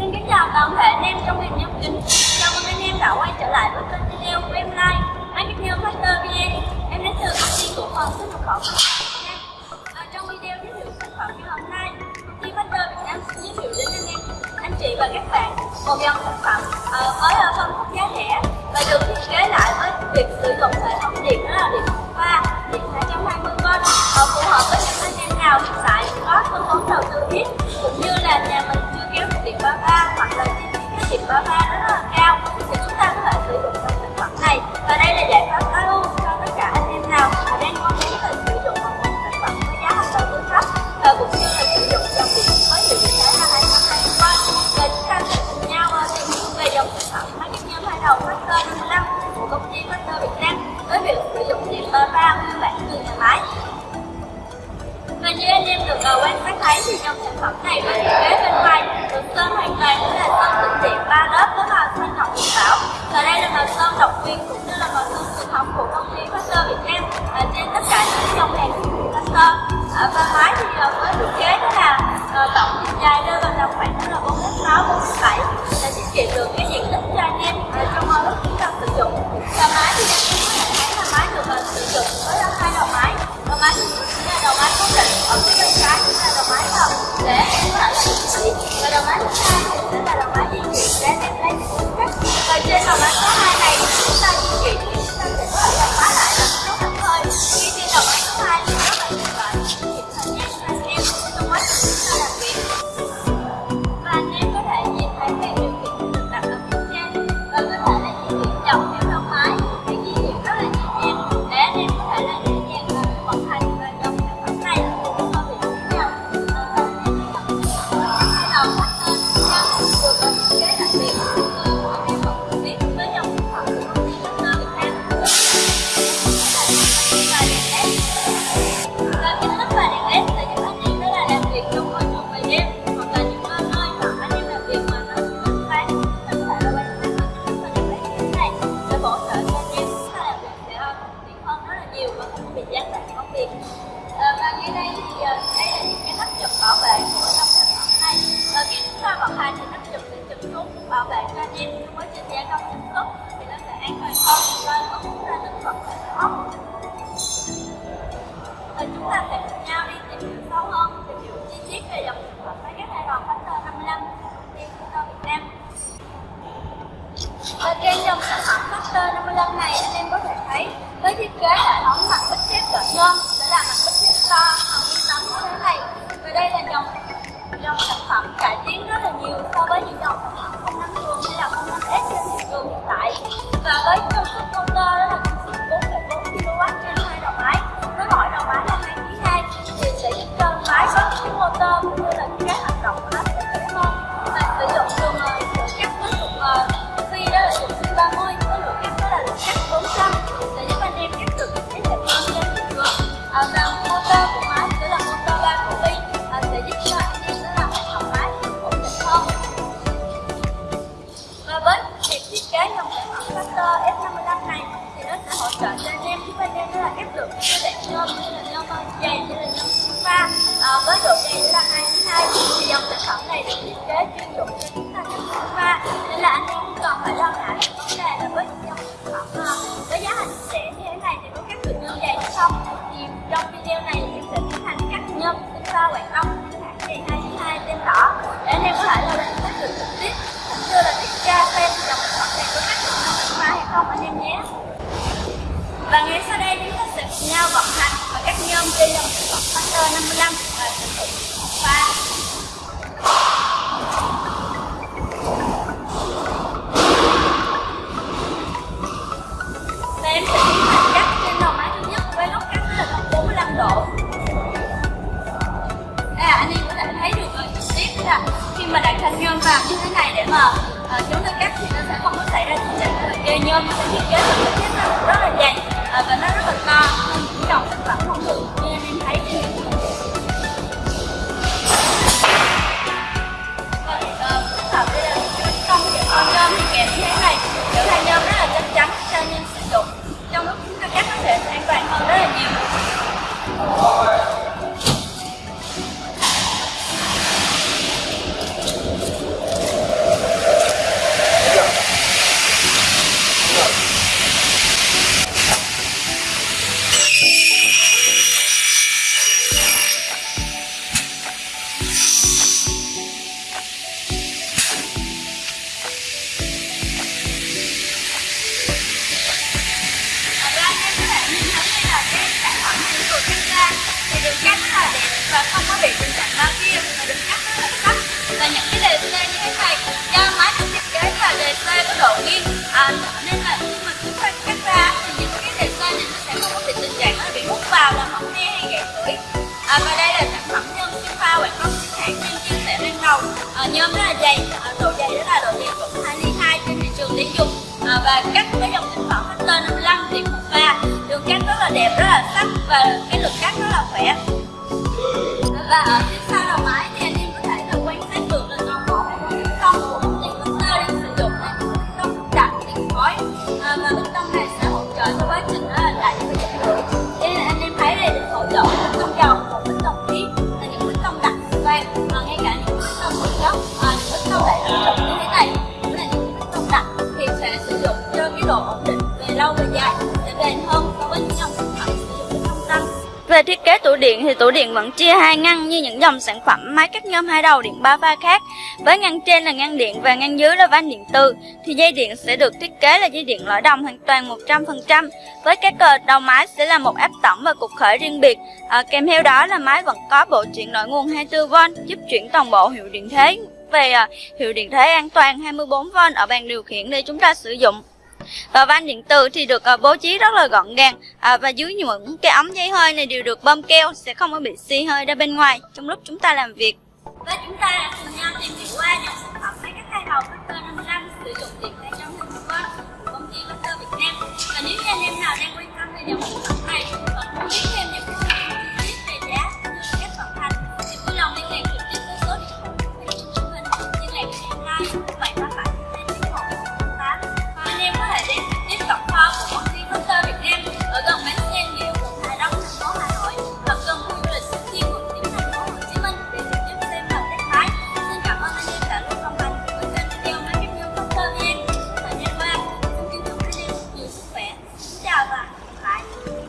Xin kính chào toàn thể anh em trong ngành nhóm kính. Chào mừng anh em đã quay trở lại với kênh video của em Live, Marketing Factor VN. Em đến từ công ty cổ phần xuất nhập khẩu à, trong video giới thiệu sản phẩm ngày hôm nay, công ty Factor Việt Nam sẽ giới thiệu đến anh em, anh chị và các bạn một dòng sản phẩm ờ, uh, với ở phân khúc giá rẻ và được thiết kế lại với việc sử dụng hệ thống điện đó là điện thấy thì dòng sản phẩm này với thiết kế bên ngoài được sơn hoàn toàn cũng là sơn tĩnh điện ba lớp với màu xanh ngọc điện bảo. Và đây là màu sơn độc quyền cũng như là màu sơn truyền thống của công ty Factor Việt Nam. Uh, trên tất cả những dòng hàng của Factor ở ba máy thì ờ, uh, với thiết kế đó là uh, tổng chiều dài rơi vào tầm khoảng đó là 4 mét 6 4 mét 7 sẽ tiết kiệm được cái diện tích không bị gián đoạn công việc à, và ngay đây thì ờ, đây là những cái tác dụng bảo vệ của dòng sản phẩm này à, khi chúng ta vận hành thì tác dụng sẽ chụp xuống bảo vệ cho anh em trong quá trình gia công sản xuất thì nó sẽ an toàn hơn và không cũng là thực phẩm sẽ ốc và chúng ta sẽ cùng nhau đi tìm hiểu sâu hơn tìm hiểu chi tiết về dòng sản phẩm máy cắt hai đòn Factor 55 của công ty Việt Nam. Và trên dòng sản phẩm Factor 55 này anh em có thể thấy với thiết kế hệ thống 咱俩能不能见？655 này thì nó sẽ hỗ trợ cho anh em. Giúp anh em đó là ép được cái đoạn nhôm như là nhôm dày như là nhôm pha à, với độ dày là 22 thì dòng sản phẩm này được thiết kế chuyên chúng ta sẽ vận hành và cắt nhôm trên dòng sản phẩm Factor 55 và sử dụng pha và em sẽ tiến hành cắt trên đầu máy thứ nhất với góc cắt là góc 45 độ. À, anh em có thể thấy được ở trực tiếp là khi mà đặt thanh nhôm vào như thế này để mà uh, chúng ta cắt thì nó sẽ không có xảy ra tình trạng là dây nhôm sẽ thiết kế được cái thép rất, là dày và nó rất là to không chỉ dòng sản phẩm không được nên em thấy cái hình và uh, phức hợp đây là con nhôm thì kèm như thế này kiểu thay nhôm rất là chắc chắn cho anh em sử dụng Ờ, sẻ à, nhôm rất là dày à, độ dày rất là độ dày của 2 ly hai trên thị trường tiêu dùng à, và cắt với dòng sản phẩm Hunter 55 thì một pha đường cắt rất là đẹp rất là sắc và cái lực cắt rất là khỏe. Và ở về thiết kế tủ điện thì tủ điện vẫn chia hai ngăn như những dòng sản phẩm máy cắt nhôm hai đầu điện ba pha khác. Với ngăn trên là ngăn điện và ngăn dưới là van điện từ thì dây điện sẽ được thiết kế là dây điện lõi đồng hoàn toàn 100%. Với các cờ đầu máy sẽ là một áp tổng và cục khởi riêng biệt. À, kèm theo đó là máy vẫn có bộ chuyển đổi nguồn 24V giúp chuyển toàn bộ hiệu điện thế về à, hiệu điện thế an toàn 24V ở bàn điều khiển để chúng ta sử dụng và van điện tử thì được à, bố trí rất là gọn gàng. À, và dưới những cái ống dây hơi này đều được bơm keo sẽ không có bị xì hơi ra bên ngoài trong lúc chúng ta làm việc. Và chúng ta đã cùng nhau tìm hiểu qua những sản phẩm máy cắt hai đầu Victor 500 sử dụng điện 200 linh quang của công ty Victor Việt Nam. Và nếu như anh em nào đang quan tâm về dòng sản phẩm này hoặc muốn biết thêm những